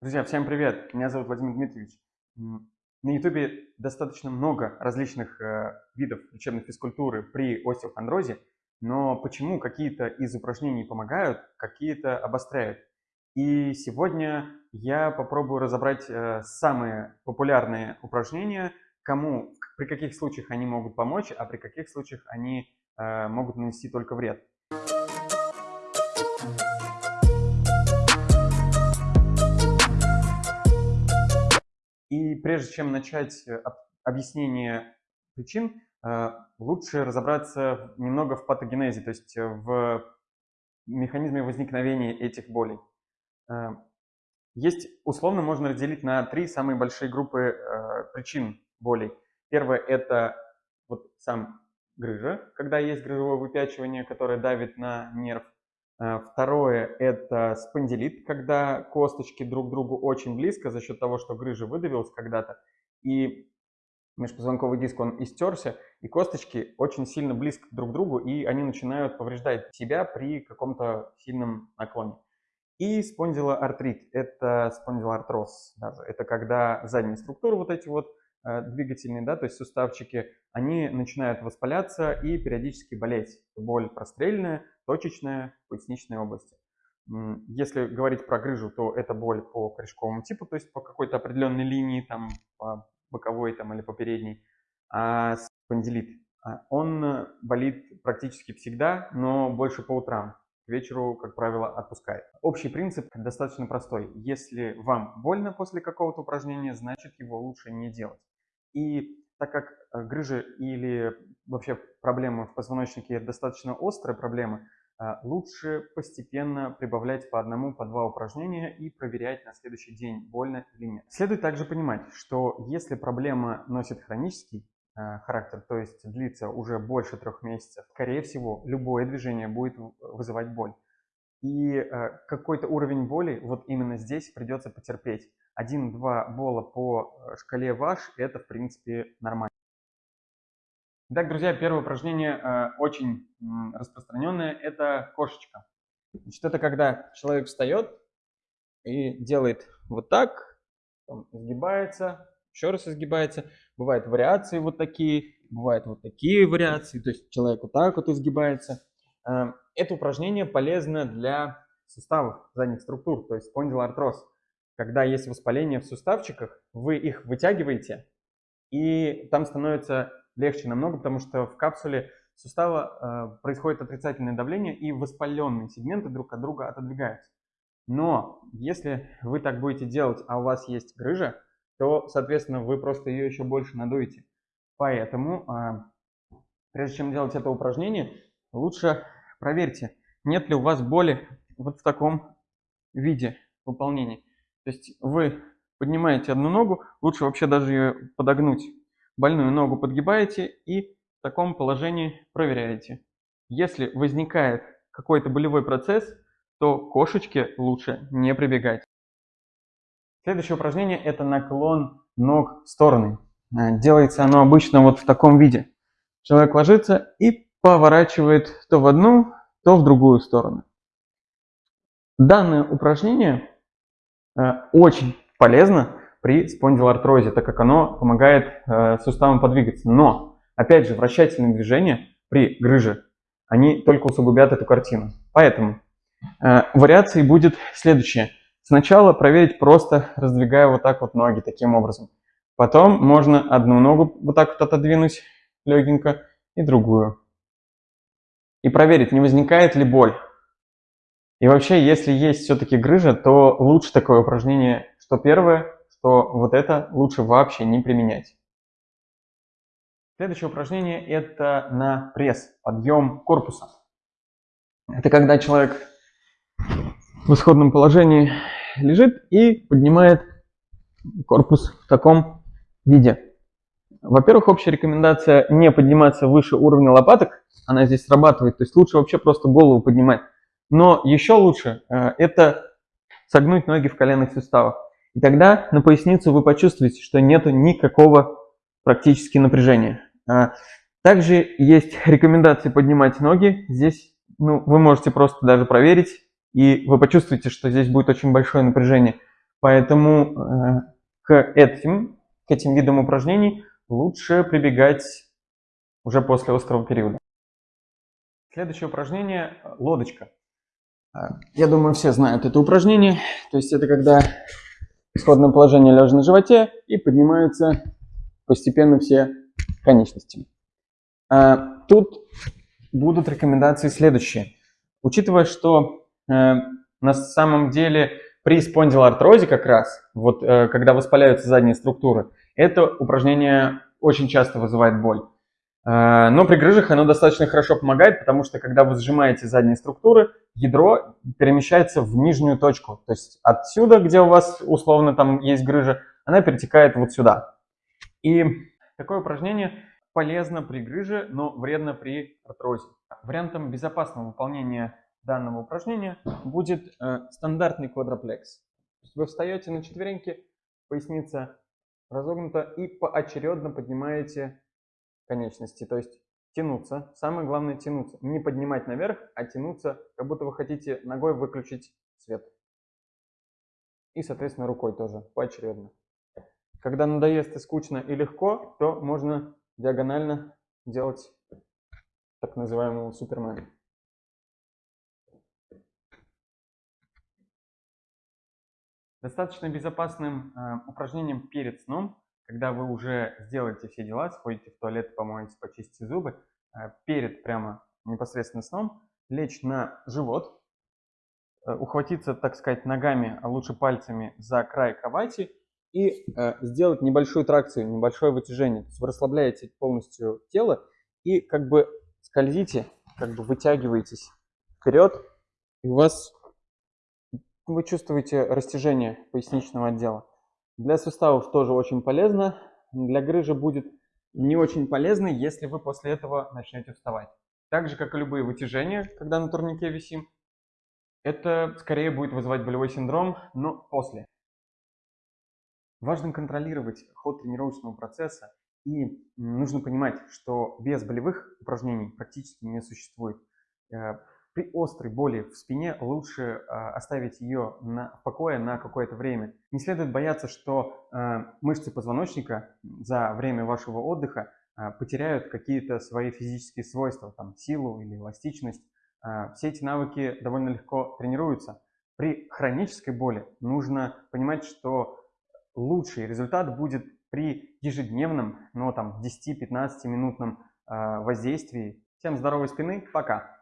Друзья, всем привет! Меня зовут Владимир Дмитриевич. На YouTube достаточно много различных э, видов лечебной физкультуры при остеохондрозе, но почему какие-то из упражнений помогают, какие-то обостряют. И сегодня я попробую разобрать э, самые популярные упражнения, кому, при каких случаях они могут помочь, а при каких случаях они э, могут нанести только вред. И прежде чем начать э, объяснение причин, э, лучше разобраться немного в патогенезе, то есть э, в механизме возникновения этих болей. Есть, условно, можно разделить на три самые большие группы причин болей. Первое – это вот сам грыжа, когда есть грыжевое выпячивание, которое давит на нерв. Э, второе – это спондилит, когда косточки друг к другу очень близко за счет того, что грыжа выдавилась когда-то, и межпозвонковый диск, он истерся, и косточки очень сильно близко друг к другу, и они начинают повреждать себя при каком-то сильном наклоне. И спондилоартрит – это спондилоартроз даже. Это когда задние структуры вот эти вот двигательные, да, то есть суставчики, они начинают воспаляться и периодически болеть. Боль прострельная, точечная, в поясничной области. Если говорить про грыжу, то это боль по корешковому типу, то есть по какой-то определенной линии, там, по боковой там, или по передней. А спондилит, а, он болит практически всегда, но больше по утрам вечеру, как правило, отпускает. Общий принцип достаточно простой. Если вам больно после какого-то упражнения, значит его лучше не делать. И так как э, грыжи или вообще проблемы в позвоночнике достаточно острая проблема, э, лучше постепенно прибавлять по одному, по два упражнения и проверять на следующий день, больно или нет. Следует также понимать, что если проблема носит хронический характер, то есть длится уже больше трех месяцев, скорее всего, любое движение будет вызывать боль. И э, какой-то уровень боли вот именно здесь придется потерпеть. Один-два бола по э, шкале ваш – это, в принципе, нормально. Итак, друзья, первое упражнение э, очень э, распространенное – это кошечка. Значит, это когда человек встает и делает вот так, изгибается, еще раз изгибается. Бывают вариации вот такие, бывают вот такие вариации, то есть человек вот так вот изгибается. Э, это упражнение полезно для суставов задних структур, то есть спондилоартроз. Когда есть воспаление в суставчиках, вы их вытягиваете, и там становится легче намного, потому что в капсуле сустава э, происходит отрицательное давление, и воспаленные сегменты друг от друга отодвигаются. Но если вы так будете делать, а у вас есть грыжа, то, соответственно, вы просто ее еще больше надуете. Поэтому, э, прежде чем делать это упражнение, лучше проверьте, нет ли у вас боли вот в таком виде выполнения. То есть вы поднимаете одну ногу, лучше вообще даже ее подогнуть. Больную ногу подгибаете и в таком положении проверяете. Если возникает какой-то болевой процесс, то кошечке лучше не прибегать. Следующее упражнение – это наклон ног в стороны. Э, делается оно обычно вот в таком виде. Человек ложится и поворачивает то в одну, то в другую сторону. Данное упражнение э, очень полезно при спондилоартрозе, так как оно помогает э, суставам подвигаться. Но, опять же, вращательные движения при грыже, они только усугубят эту картину. Поэтому вариацией будет следующее. Сначала проверить просто раздвигая вот так вот ноги таким образом. Потом можно одну ногу вот так вот отодвинуть легенько и другую и проверить, не возникает ли боль. И вообще, если есть все-таки грыжа, то лучше такое упражнение, что первое, что вот это лучше вообще не применять. Следующее упражнение – это на пресс, подъем корпуса. Это когда человек в исходном положении лежит и поднимает корпус в таком виде. Во-первых, общая рекомендация не подниматься выше уровня лопаток, она здесь срабатывает, то есть лучше вообще просто голову поднимать. Но еще лучше э, это согнуть ноги в коленных суставах. И тогда на поясницу вы почувствуете, что нет никакого практически напряжения. А, также есть рекомендации поднимать ноги. Здесь ну, вы можете просто даже проверить, и вы почувствуете, что здесь будет очень большое напряжение. Поэтому к этим, к этим видам упражнений лучше прибегать уже после острого периода. Следующее упражнение – лодочка. Я думаю, все знают это упражнение. То есть это когда исходное положение лежа на животе и поднимаются постепенно все конечности. Тут будут рекомендации следующие. Учитывая, что э, на самом деле при спондилоартрозе как раз, вот э, когда воспаляются задние структуры, это упражнение очень часто вызывает боль. Э, но при грыжах оно достаточно хорошо помогает, потому что когда вы сжимаете задние структуры, ядро перемещается в нижнюю точку. То есть отсюда, где у вас условно там есть грыжа, она перетекает вот сюда. И такое упражнение полезно при грыже, но вредно при артрозе. Вариантом безопасного выполнения данного упражнения будет э, стандартный квадраплекс. Вы встаете на четвереньки, поясница разогнута и поочередно поднимаете конечности, то есть тянуться. Самое главное тянуться. Не поднимать наверх, а тянуться, как будто вы хотите ногой выключить свет. И, соответственно, рукой тоже, поочередно. Когда надоест и скучно и легко, то можно диагонально делать так называемого супермена. Достаточно безопасным э, упражнением перед сном, когда вы уже сделаете все дела, сходите в туалет, помоете, почистите зубы, э, перед прямо непосредственно сном, лечь на живот, э, ухватиться, так сказать, ногами, а лучше пальцами за край кровати и э, сделать небольшую тракцию, небольшое вытяжение. То есть вы расслабляете полностью тело и как бы скользите, как бы вытягиваетесь вперед, и у вас вы чувствуете растяжение поясничного отдела. Для суставов тоже очень полезно. Для грыжи будет не очень полезно, если вы после этого начнете вставать. Так же, как и любые вытяжения, когда на турнике висим, это скорее будет вызывать болевой синдром, но после. Важно контролировать ход тренировочного процесса и нужно понимать, что без болевых упражнений практически не существует. Э, при острой боли в спине лучше а, оставить ее на, в покое на какое-то время. Не следует бояться, что э, мышцы позвоночника за время вашего отдыха э, потеряют какие-то свои физические свойства, там, силу или эластичность. Э, все эти навыки довольно легко тренируются. При хронической боли нужно понимать, что лучший результат будет при ежедневном, но там 10-15 минутном воздействии. Всем здоровой спины, пока!